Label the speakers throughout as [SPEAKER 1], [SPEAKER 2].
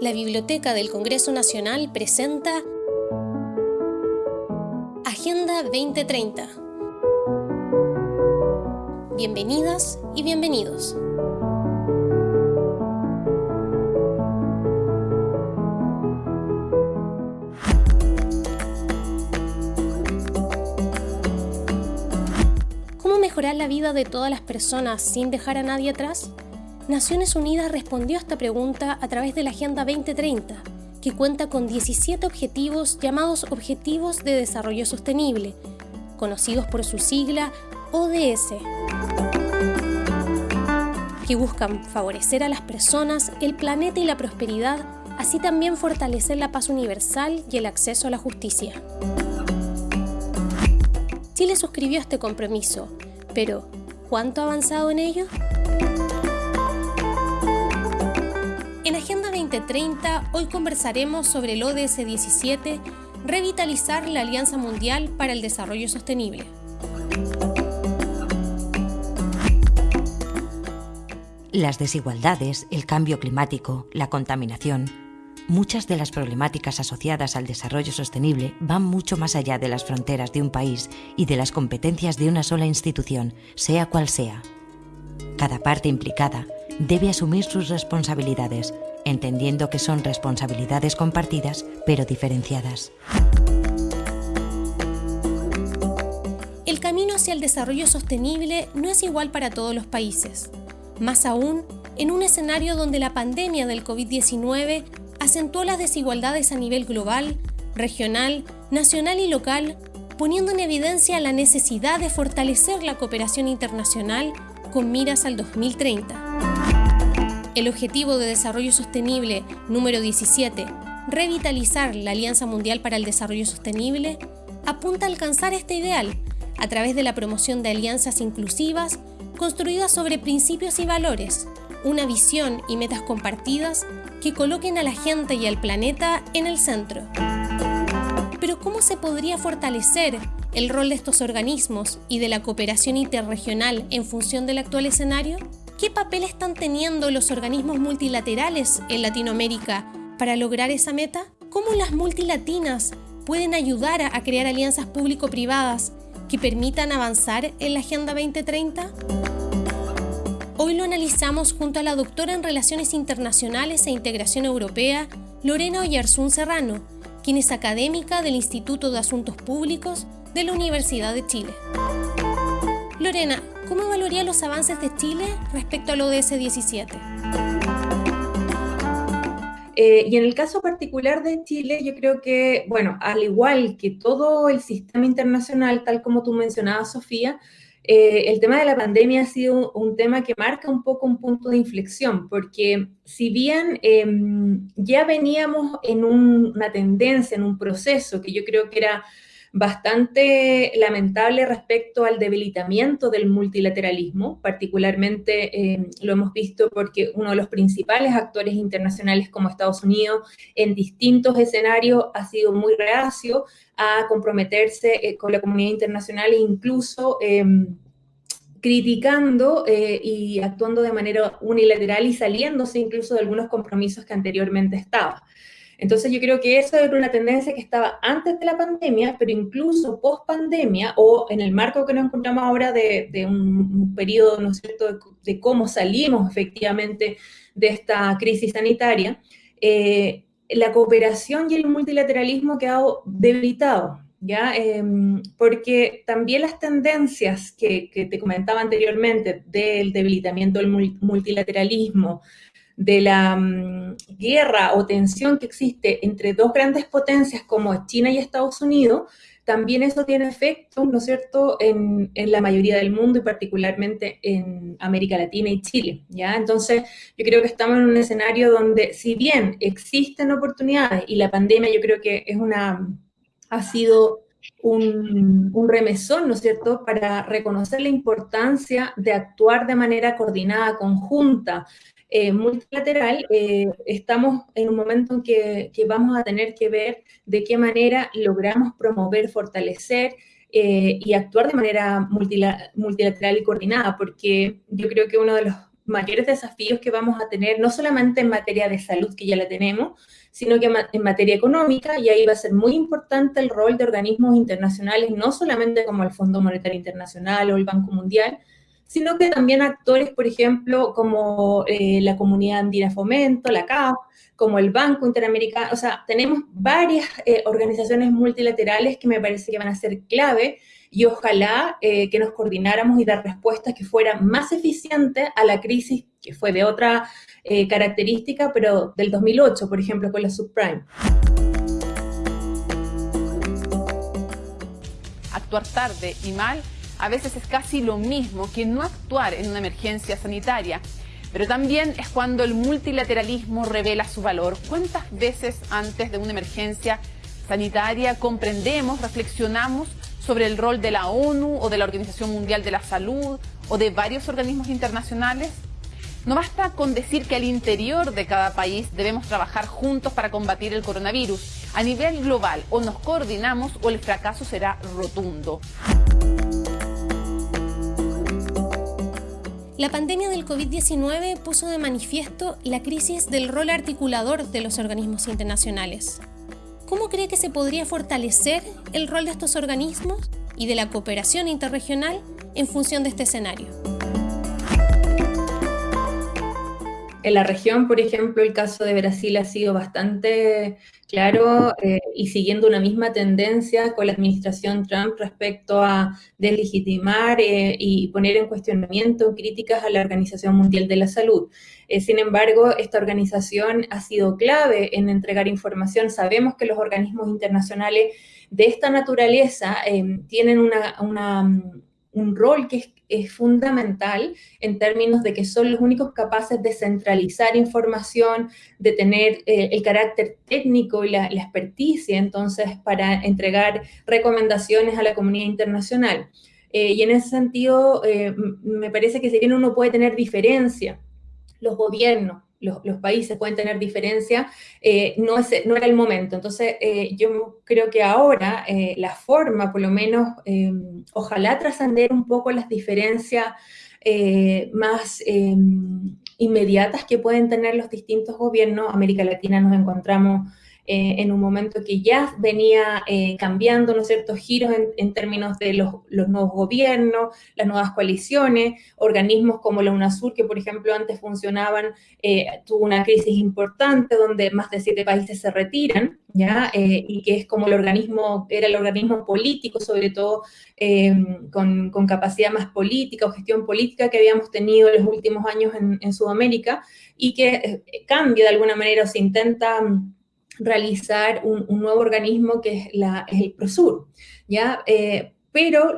[SPEAKER 1] la Biblioteca del Congreso Nacional presenta Agenda 2030. Bienvenidas y bienvenidos. ¿Cómo mejorar la vida de todas las personas sin dejar a nadie atrás? Naciones Unidas respondió a esta pregunta a través de la Agenda 2030, que cuenta con 17 objetivos llamados Objetivos de Desarrollo Sostenible, conocidos por su sigla ODS, que buscan favorecer a las personas, el planeta y la prosperidad, así también fortalecer la paz universal y el acceso a la justicia. Chile suscribió este compromiso, pero ¿cuánto ha avanzado en ello? 2030 hoy conversaremos sobre el ODS 17, revitalizar la Alianza Mundial para el Desarrollo Sostenible.
[SPEAKER 2] Las desigualdades, el cambio climático, la contaminación, muchas de las problemáticas asociadas al desarrollo sostenible van mucho más allá de las fronteras de un país y de las competencias de una sola institución, sea cual sea. Cada parte implicada debe asumir sus responsabilidades, entendiendo que son responsabilidades compartidas pero diferenciadas.
[SPEAKER 1] El camino hacia el desarrollo sostenible no es igual para todos los países, más aún en un escenario donde la pandemia del COVID-19 acentuó las desigualdades a nivel global, regional, nacional y local, poniendo en evidencia la necesidad de fortalecer la cooperación internacional con miras al 2030. El Objetivo de Desarrollo Sostenible número 17, revitalizar la Alianza Mundial para el Desarrollo Sostenible, apunta a alcanzar este ideal a través de la promoción de alianzas inclusivas construidas sobre principios y valores, una visión y metas compartidas que coloquen a la gente y al planeta en el centro. Pero ¿cómo se podría fortalecer el rol de estos organismos y de la cooperación interregional en función del actual escenario? ¿Qué papel están teniendo los organismos multilaterales en Latinoamérica para lograr esa meta? ¿Cómo las multilatinas pueden ayudar a crear alianzas público-privadas que permitan avanzar en la Agenda 2030? Hoy lo analizamos junto a la doctora en Relaciones Internacionales e Integración Europea, Lorena Oyarzún Serrano, quien es académica del Instituto de Asuntos Públicos de la Universidad de Chile. Lorena, ¿cómo evaluaría los avances de Chile respecto al ODS 17?
[SPEAKER 3] Eh, y en el caso particular de Chile, yo creo que, bueno, al igual que todo el sistema internacional, tal como tú mencionabas, Sofía, eh, el tema de la pandemia ha sido un, tema que marca un poco un punto de inflexión, porque si bien em, ya veníamos en una tendencia, en un proceso que yo creo que era bastante lamentable respecto al debilitamiento del multilateralismo, particularmente eh, lo hemos visto porque uno de los principales actores internacionales como Estados Unidos en distintos escenarios ha sido muy reacio a comprometerse eh, con la comunidad internacional e incluso... Em, criticando eh, y actuando de manera unilateral y saliéndose incluso de algunos compromisos que anteriormente estaba. Entonces yo creo que eso era una tendencia que estaba antes de la pandemia, pero incluso post pandemia o en el marco que nos encontramos ahora de, un, periodo, ¿no cierto?, de, cómo salimos efectivamente de esta crisis sanitaria, eh, la cooperación y el multilateralismo ha quedado debilitado, ¿ya? Em, porque también las tendencias que, que, te comentaba anteriormente del debilitamiento del multilateralismo, de la mm, guerra o tensión que existe entre dos grandes potencias como China y Estados Unidos, también eso tiene efecto, ¿no es cierto?, en, la mayoría del mundo y particularmente en América Latina y Chile, ¿ya? Entonces, yo creo que estamos en un escenario donde, si bien existen oportunidades y la pandemia yo creo que es una, ha sido un, un, remesón, ¿no es cierto?, para reconocer la importancia de actuar de manera coordinada, conjunta, eh, multilateral, eh, estamos en un momento en que, vamos a tener que ver de qué manera logramos promover, fortalecer eh, y actuar de manera multilateral y coordinada, porque yo creo que uno de los mayores desafíos que vamos a tener, no solamente en materia de salud, que ya la tenemos, sino que en materia económica, y ahí va a ser muy importante el rol de organismos internacionales, no solamente como el Fondo Monetario Internacional o el Banco Mundial, sino que también actores, por ejemplo, como eh, la Comunidad Andina Fomento, la CAF, como el Banco Interamericano, o sea, tenemos varias eh, organizaciones multilaterales que me parece que van a ser clave y ojalá eh, que nos coordináramos y dar respuestas que fueran más eficientes a la crisis que fue de otra característica, pero del 2008, por ejemplo, con la subprime.
[SPEAKER 4] Actuar tarde y mal a veces es casi lo mismo que no actuar en una emergencia sanitaria. Pero también es cuando el multilateralismo revela su valor. ¿Cuántas veces antes de una emergencia sanitaria comprendemos, reflexionamos sobre el rol de la ONU o de la Organización Mundial de la Salud o de varios organismos internacionales? No basta con decir que al interior de cada país debemos trabajar juntos para combatir el coronavirus. A nivel global o nos coordinamos o el fracaso será rotundo.
[SPEAKER 1] La pandemia del COVID-19 puso de manifiesto la crisis del rol articulador de los organismos internacionales. ¿Cómo cree que se podría fortalecer el rol de estos organismos y de la cooperación interregional en función de este escenario?
[SPEAKER 3] En la región, por ejemplo, el caso de Brasil ha sido bastante claro eh, y siguiendo una misma tendencia con la administración Trump respecto a deslegitimar eh, y poner en cuestionamiento críticas a la Organización Mundial de la Salud. Eh, sin embargo, esta organización ha sido clave en entregar información. Sabemos que los organismos internacionales de esta naturaleza tienen una, un rol que es fundamental en términos de que son los únicos capaces de centralizar información, de tener eh, el carácter técnico y la, experticia, entonces, para entregar recomendaciones a la comunidad internacional. Eh, y en ese sentido, eh, me parece que si bien uno puede tener diferencia, los gobiernos, los, países pueden tener diferencia, eh, no, es, no era el momento. Entonces, eh, yo creo que ahora eh, la forma, por lo menos, ojalá trascender un poco las diferencias más inmediatas que pueden tener los distintos gobiernos. América Latina nos encontramos eh, en un momento que ya venía eh, cambiando, ¿no ciertos giros en, términos de los, nuevos gobiernos, las nuevas coaliciones, organismos como la UNASUR, que por ejemplo antes funcionaban, eh, tuvo una crisis importante donde más de siete países se retiran, ¿ya? y que es como el organismo, era el organismo político, sobre todo con, con, capacidad más política o gestión política que habíamos tenido en los últimos años en, en Sudamérica, y que cambia de alguna manera o se intenta realizar un, nuevo organismo que es, la, el PROSUR, ¿ya? Eh, pero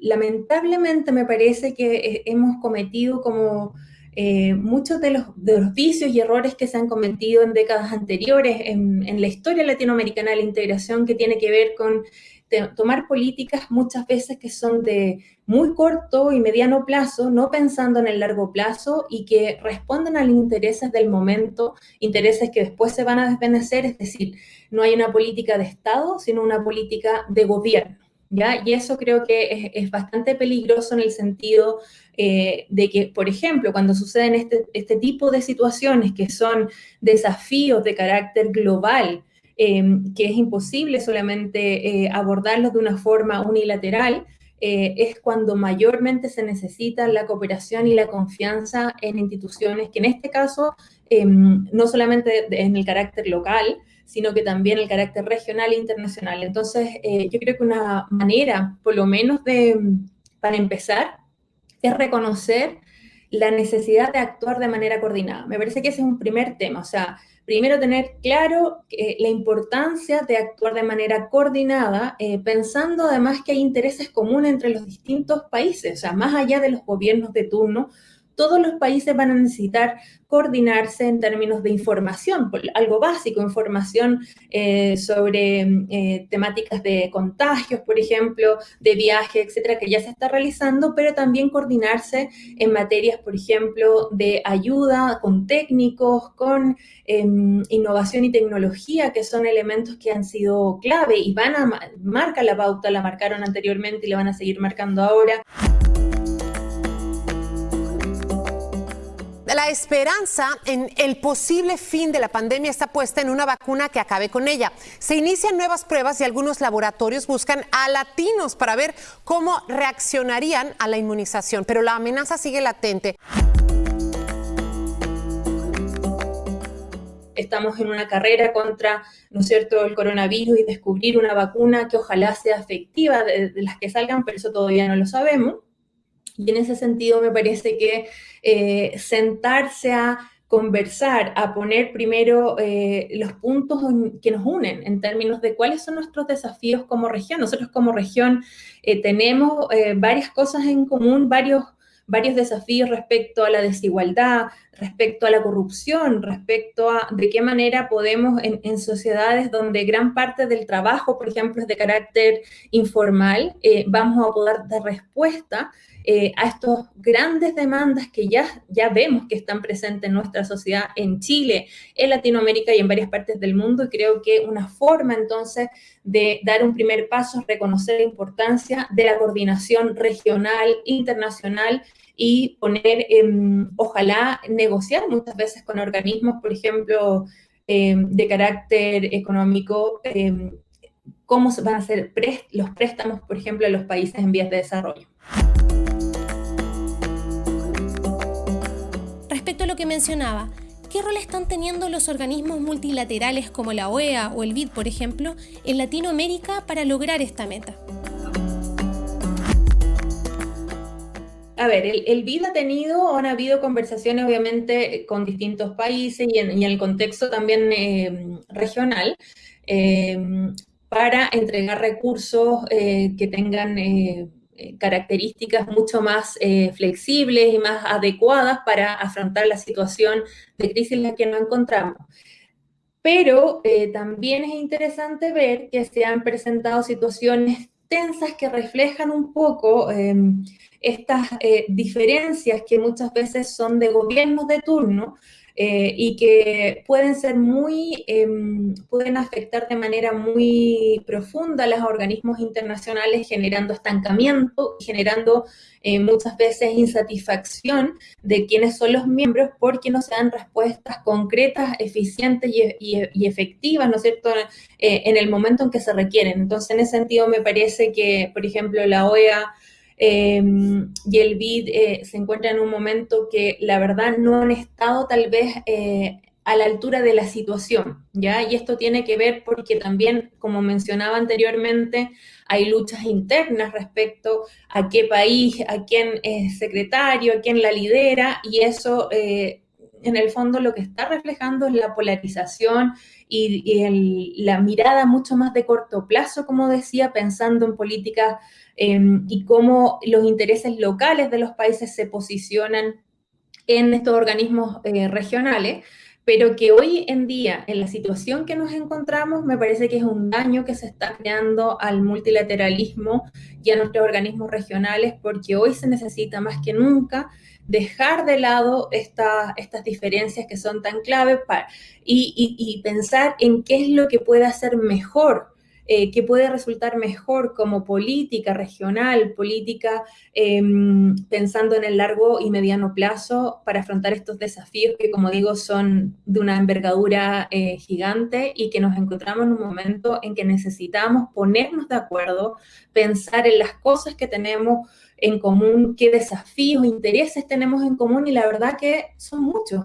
[SPEAKER 3] lamentablemente me parece que eh, hemos cometido como eh, muchos de los, vicios y errores que se han cometido en décadas anteriores en, en la historia latinoamericana de la integración que tiene que ver con tomar políticas muchas veces que son de muy corto y mediano plazo, no pensando en el largo plazo y que responden a los intereses del momento, intereses que después se van a desvanecer, es decir, no hay una política de Estado, sino una política de gobierno. ¿Ya? Y eso creo que es, bastante peligroso en el sentido eh, de que, por ejemplo, cuando suceden este, este tipo de situaciones que son desafíos de carácter global, Em, que es imposible solamente eh, abordarlos de una forma unilateral, eh, es cuando mayormente se necesita la cooperación y la confianza en instituciones que en este caso em, no solamente en el carácter local, sino que también el carácter regional e internacional. Entonces, eh, yo creo que una manera, por lo menos de, para empezar, es reconocer la necesidad de actuar de manera coordinada. Me parece que ese es un primer tema, o sea, primero tener claro eh, la importancia de actuar de manera coordinada, eh, pensando además que hay intereses comunes entre los distintos países, o sea, más allá de los gobiernos de turno, todos los países van a necesitar coordinarse en términos de información, algo básico, información eh, sobre eh, temáticas de contagios, por ejemplo, de viaje, etcétera, que ya se está realizando, pero también coordinarse en materias, por ejemplo, de ayuda con técnicos, con em, innovación y tecnología, que son elementos que han sido clave y van a marcar la pauta, la marcaron anteriormente y la van a seguir marcando ahora.
[SPEAKER 5] La esperanza en el posible fin de la pandemia está puesta en una vacuna que acabe con ella. Se inician nuevas pruebas y algunos laboratorios buscan a latinos para ver cómo reaccionarían a la inmunización, pero la amenaza sigue latente.
[SPEAKER 3] estamos en una carrera contra, ¿no es cierto?, el coronavirus y descubrir una vacuna que ojalá sea efectiva de, las que salgan, pero eso todavía no lo sabemos. Y en ese sentido me parece que eh, sentarse a conversar, a poner primero eh, los puntos que nos unen en términos de cuáles son nuestros desafíos como región. Nosotros como región eh, tenemos varias cosas en común, varios varios desafíos respecto a la desigualdad, respecto a la corrupción, respecto a de qué manera podemos en, sociedades donde gran parte del trabajo, por ejemplo, es de carácter informal, vamos a poder dar respuesta eh, a estas grandes demandas que ya, ya vemos que están presentes en nuestra sociedad en Chile, en Latinoamérica y en varias partes del mundo. Y creo que una forma entonces de dar un primer paso es reconocer la importancia de la coordinación regional, internacional y poner, ojalá, negociar muchas veces con organismos, por ejemplo, em, de carácter económico, em, cómo van a ser los préstamos, por ejemplo, a los países en vías de desarrollo.
[SPEAKER 1] Que mencionaba, ¿qué rol están teniendo los organismos multilaterales como la OEA o el BID, por ejemplo, en Latinoamérica para lograr esta meta?
[SPEAKER 3] A ver, el, BID ha tenido, han habido conversaciones obviamente con distintos países y en, el contexto también eh, regional eh, para entregar recursos eh, que tengan características mucho más flexibles y más adecuadas para afrontar la situación de crisis en la que nos encontramos. Pero también es interesante ver que se han presentado situaciones tensas que reflejan un poco estas eh, diferencias que muchas veces son de gobiernos de turno eh, y que pueden ser muy, em, pueden afectar de manera muy profunda a los organismos internacionales, generando estancamiento, generando eh, muchas veces insatisfacción de quienes son los miembros porque no se dan respuestas concretas, eficientes y, efectivas, ¿no es cierto?, en el momento en que se requieren. Entonces, en ese sentido, me parece que, por ejemplo, la OEA Em, y el BID eh, se encuentra en un momento que la verdad no han estado tal vez eh, a la altura de la situación, ¿ya? Y esto tiene que ver porque también, como mencionaba anteriormente, hay luchas internas respecto a qué país, a quién es secretario, a quién la lidera, y eso eh, en el fondo lo que está reflejando es la polarización y, la mirada mucho más de corto plazo, como decía, pensando en políticas em, y cómo los intereses locales de los países se posicionan en estos organismos eh, regionales, pero que hoy en día, en la situación que nos encontramos, me parece que es un daño que se está creando al multilateralismo y a nuestros organismos regionales, porque hoy se necesita más que nunca dejar de lado estas diferencias que son tan claves y, pensar en qué es lo que puede hacer mejor, eh, qué puede resultar mejor como política regional, política em, pensando en el largo y mediano plazo para afrontar estos desafíos que, como digo, son de una envergadura eh, gigante y que nos encontramos en un momento en que necesitamos ponernos de acuerdo, pensar en las cosas que tenemos en común, qué desafíos, intereses tenemos en común y la verdad que son muchos.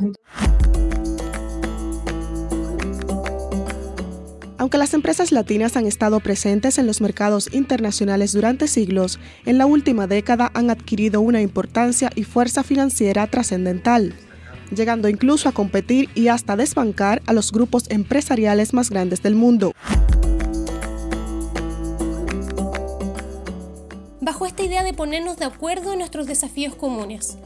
[SPEAKER 6] Aunque las empresas latinas han estado presentes en los mercados internacionales durante siglos, en la última década han adquirido una importancia y fuerza financiera trascendental, llegando incluso a competir y hasta desbancar a los grupos empresariales más grandes del mundo.
[SPEAKER 1] bajo esta idea de ponernos de acuerdo en nuestros desafíos comunes.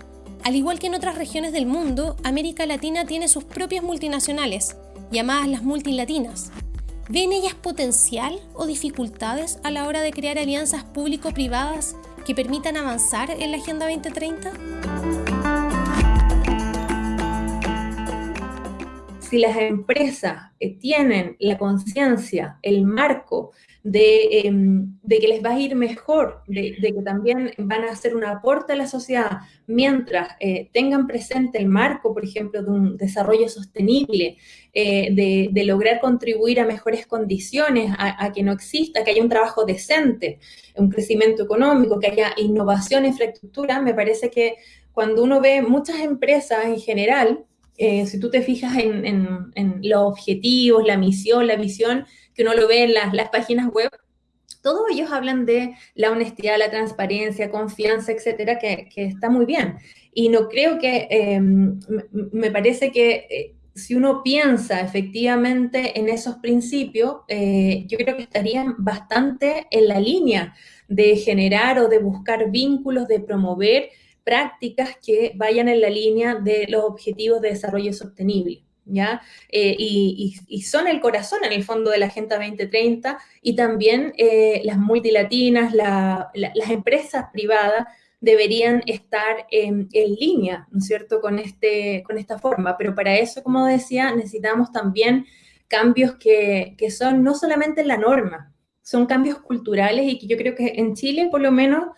[SPEAKER 1] Al igual que en otras regiones del mundo, América Latina tiene sus propias multinacionales, llamadas las multilatinas. ¿Ven ellas potencial o dificultades a la hora de crear alianzas público-privadas que permitan avanzar en la Agenda 2030?
[SPEAKER 3] Si las empresas eh, tienen la conciencia, el marco em, de, que les va a ir mejor, de, que también van a hacer un aporte a la sociedad, mientras eh, tengan presente el marco, por ejemplo, de un desarrollo sostenible, eh, de, lograr contribuir a mejores condiciones, a, que no exista, que haya un trabajo decente, un crecimiento económico, que haya innovación, infraestructura, me parece que cuando uno ve muchas empresas en general, eh, si tú te fijas en, los objetivos, la misión, la visión, que uno lo ve en las, páginas web, todos ellos hablan de la honestidad, la transparencia, confianza, etcétera, que, está muy bien. Y no creo que, em, me parece que eh, si uno piensa efectivamente en esos principios, eh, yo creo que estarían bastante en la línea de generar o de buscar vínculos, de promover prácticas que vayan en la línea de los objetivos de desarrollo sostenible. ¿Ya? Eh, y, son el corazón en el fondo de la Agenda 2030 y también eh, las multilatinas, las empresas privadas deberían estar en, línea, ¿no es cierto?, con, este, con esta forma. Pero para eso, como decía, necesitamos también cambios que, que son no solamente en la norma, son cambios culturales y que yo creo que en Chile, por lo menos,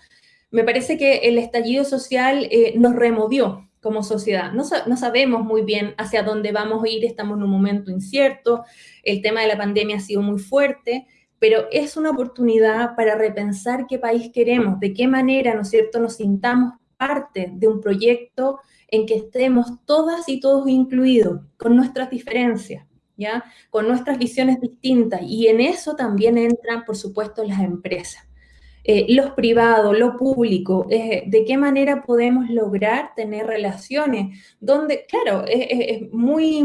[SPEAKER 3] me parece que el estallido social eh, nos removió como sociedad. No, no, sabemos muy bien hacia dónde vamos a ir, estamos en un momento incierto, el tema de la pandemia ha sido muy fuerte, pero es una oportunidad para repensar qué país queremos, de qué manera, ¿no es cierto?, nos sintamos parte de un proyecto en que estemos todas y todos incluidos, con nuestras diferencias, ¿ya? Con nuestras visiones distintas. Y en eso también entran, por supuesto, las empresas. Eh, los privados, lo público, eh, de qué manera podemos lograr tener relaciones, donde, claro, es muy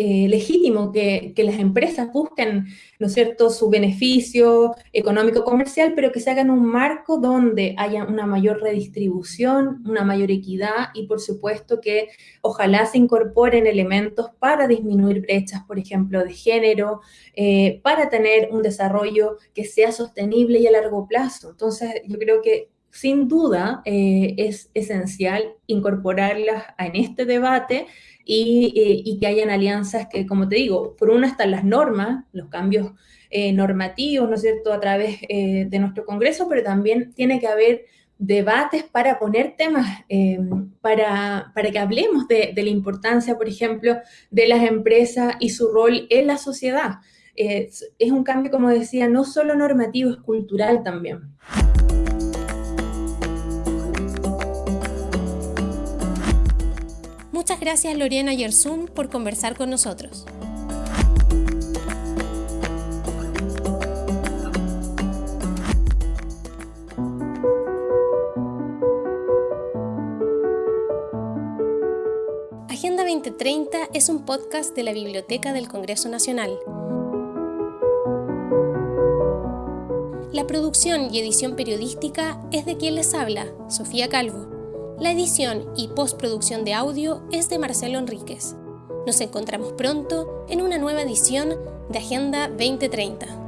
[SPEAKER 3] eh, legítimo que, las empresas busquen, ¿no cierto?, su beneficio económico comercial, pero que se haga en un marco donde haya una mayor redistribución, una mayor equidad y, por supuesto, que ojalá se incorporen elementos para disminuir brechas, por ejemplo, de género, eh, para tener un desarrollo que sea sostenible y a largo plazo. Entonces, yo creo que sin duda eh, es esencial incorporarlas en este debate eh, y, que hayan alianzas que, como te digo, por una están las normas, los cambios eh, normativos, ¿no es cierto?, a través eh, de nuestro Congreso, pero también tiene que haber debates para poner temas, para, para, que hablemos de, de, la importancia, por ejemplo, de las empresas y su rol en la sociedad. es un cambio, como decía, no solo normativo, es cultural también.
[SPEAKER 1] Muchas gracias Lorena Yersun por conversar con nosotros. Agenda 2030 es un podcast de la Biblioteca del Congreso Nacional. La producción y edición periodística es de quien les habla, Sofía Calvo. La edición y postproducción de audio es de Marcelo Enríquez. Nos encontramos pronto en una nueva edición de Agenda 2030.